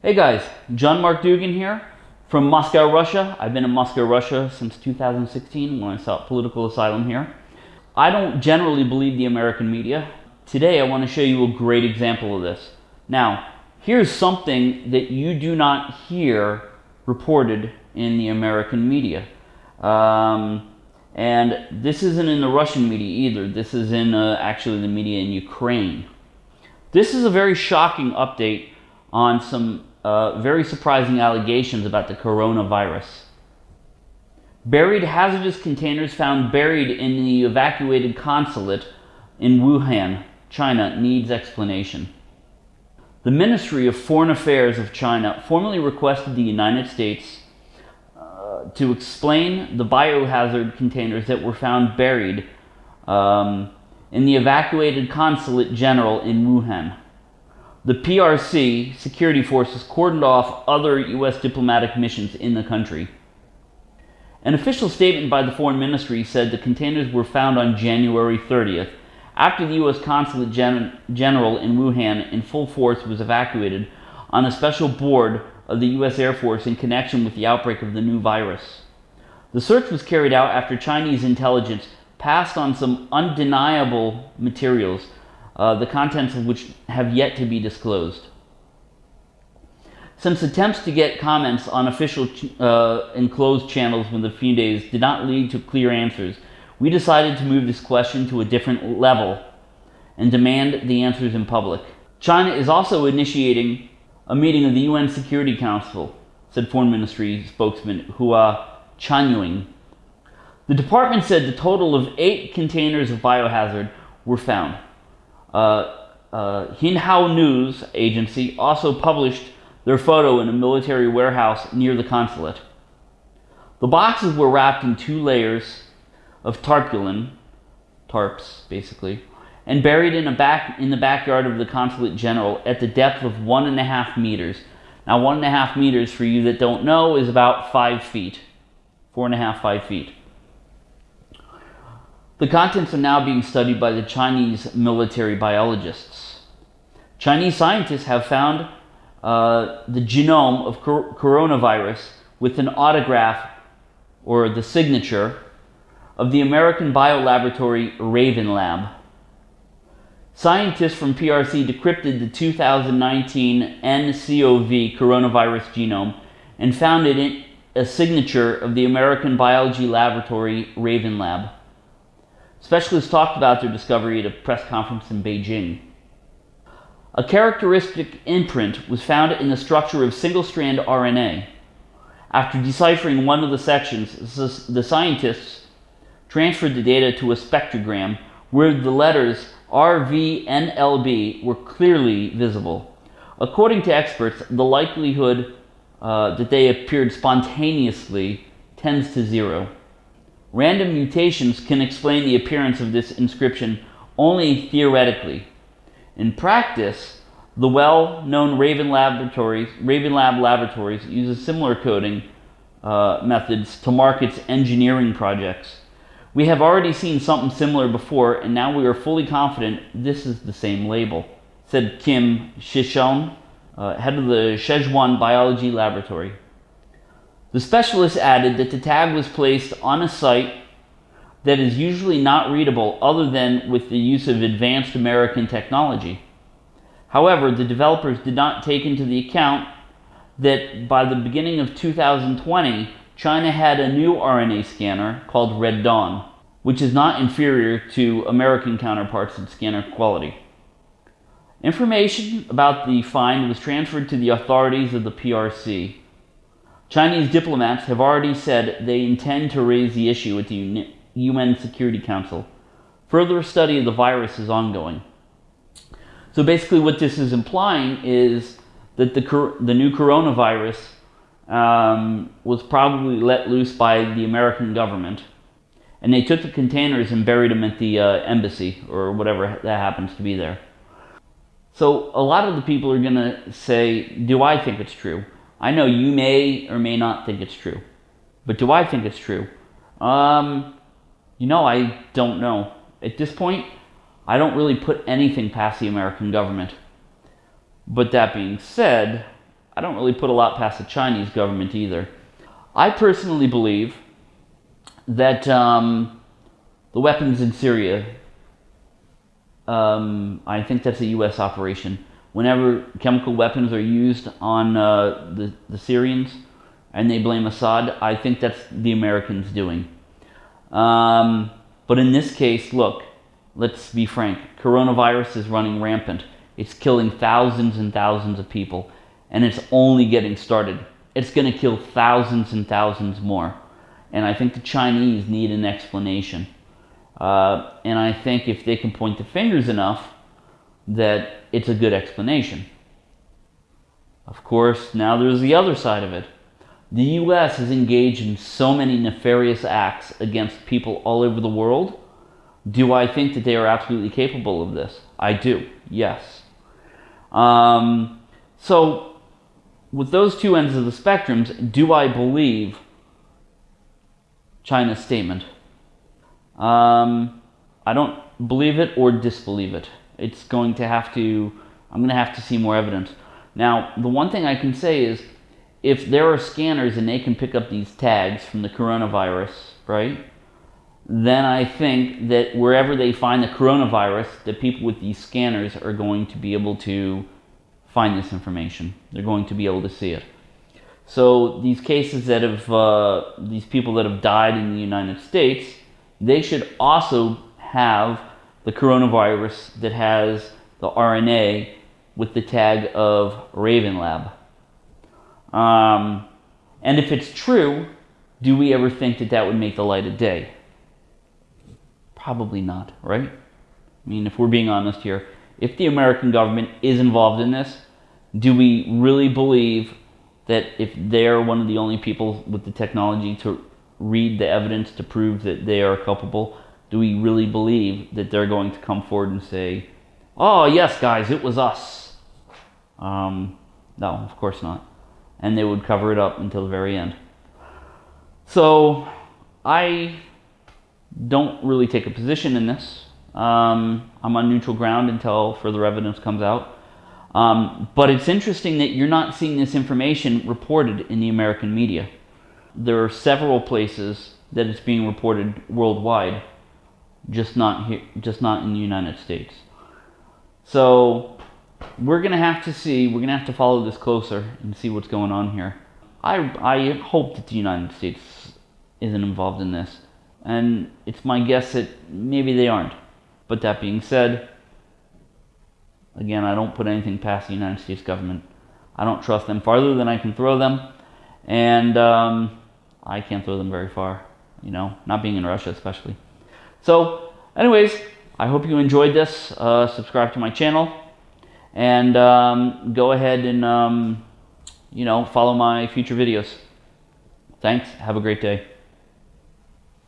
Hey guys, John Mark Dugan here from Moscow, Russia. I've been in Moscow, Russia since 2016 when I sought political asylum here. I don't generally believe the American media. Today I want to show you a great example of this. Now, here's something that you do not hear reported in the American media. Um, and this isn't in the Russian media either. This is in uh, actually the media in Ukraine. This is a very shocking update on some uh, very surprising allegations about the coronavirus. Buried hazardous containers found buried in the evacuated consulate in Wuhan, China, needs explanation. The Ministry of Foreign Affairs of China formally requested the United States uh, to explain the biohazard containers that were found buried um, in the evacuated consulate general in Wuhan. The PRC security forces cordoned off other U.S. diplomatic missions in the country. An official statement by the Foreign Ministry said the containers were found on January 30th, after the U.S. Consulate Gen General in Wuhan in full force was evacuated on a special board of the U.S. Air Force in connection with the outbreak of the new virus. The search was carried out after Chinese intelligence passed on some undeniable materials, uh, the contents of which have yet to be disclosed. Since attempts to get comments on official uh, enclosed channels within a few days did not lead to clear answers, we decided to move this question to a different level and demand the answers in public. China is also initiating a meeting of the UN Security Council, said Foreign Ministry spokesman Hua Chunying the department said the total of eight containers of biohazard were found. Uh, uh, Xinhua News Agency also published their photo in a military warehouse near the consulate. The boxes were wrapped in two layers of tarpaulin, tarps basically, and buried in a back in the backyard of the consulate general at the depth of one and a half meters. Now, one and a half meters, for you that don't know, is about five feet, four and a half, five feet. The contents are now being studied by the Chinese military biologists. Chinese scientists have found uh, the genome of cor coronavirus with an autograph or the signature of the American biolaboratory Raven Lab. Scientists from PRC decrypted the 2019 nCoV coronavirus genome and found in it a signature of the American biology laboratory Raven Lab. Specialists talked about their discovery at a press conference in Beijing. A characteristic imprint was found in the structure of single-strand RNA. After deciphering one of the sections, the scientists transferred the data to a spectrogram where the letters RVNLB were clearly visible. According to experts, the likelihood uh, that they appeared spontaneously tends to zero. Random mutations can explain the appearance of this inscription only theoretically. In practice, the well-known Raven Laboratories, Raven Lab Laboratories uses similar coding uh, methods to mark its engineering projects. We have already seen something similar before, and now we are fully confident this is the same label, said Kim Shishon, uh, head of the Szechuan Biology Laboratory. The specialist added that the tag was placed on a site that is usually not readable other than with the use of advanced American technology. However, the developers did not take into the account that by the beginning of 2020, China had a new RNA scanner called Red Dawn, which is not inferior to American counterparts in scanner quality. Information about the find was transferred to the authorities of the PRC, Chinese diplomats have already said they intend to raise the issue at the UN Security Council. Further study of the virus is ongoing. So basically what this is implying is that the, the new coronavirus um, was probably let loose by the American government. And they took the containers and buried them at the uh, embassy or whatever that happens to be there. So a lot of the people are going to say, do I think it's true? I know you may or may not think it's true, but do I think it's true? Um, you know, I don't know. At this point, I don't really put anything past the American government. But that being said, I don't really put a lot past the Chinese government either. I personally believe that um, the weapons in Syria, um, I think that's a U.S. operation. Whenever chemical weapons are used on uh, the, the Syrians and they blame Assad, I think that's the Americans doing. Um, but in this case, look, let's be frank, coronavirus is running rampant. It's killing thousands and thousands of people, and it's only getting started. It's going to kill thousands and thousands more. And I think the Chinese need an explanation. Uh, and I think if they can point the fingers enough, that it's a good explanation. Of course, now there's the other side of it. The US is engaged in so many nefarious acts against people all over the world. Do I think that they are absolutely capable of this? I do, yes. Um, so, with those two ends of the spectrums, do I believe China's statement? Um, I don't believe it or disbelieve it. It's going to have to, I'm going to have to see more evidence. Now, the one thing I can say is if there are scanners and they can pick up these tags from the coronavirus, right? Then I think that wherever they find the coronavirus, the people with these scanners are going to be able to find this information. They're going to be able to see it. So these cases that have, uh, these people that have died in the United States, they should also have the coronavirus that has the RNA with the tag of Raven Lab. Um, and if it's true, do we ever think that that would make the light of day? Probably not, right? I mean, if we're being honest here, if the American government is involved in this, do we really believe that if they're one of the only people with the technology to read the evidence to prove that they are culpable, do we really believe that they're going to come forward and say, oh, yes, guys, it was us? Um, no, of course not and they would cover it up until the very end. So I don't really take a position in this. Um, I'm on neutral ground until further evidence comes out. Um, but it's interesting that you're not seeing this information reported in the American media. There are several places that it's being reported worldwide, just not here, just not in the United States. So we're to have to see, we're to have to follow this closer and see what's going on here. I, I hope that the United States isn't involved in this. And it's my guess that maybe they aren't. But that being said, again, I don't put anything past the United States government. I don't trust them farther than I can throw them. And um, I can't throw them very far, you know, not being in Russia especially. So, anyways, I hope you enjoyed this. Uh, subscribe to my channel and um, go ahead and um, you know follow my future videos. Thanks. Have a great day.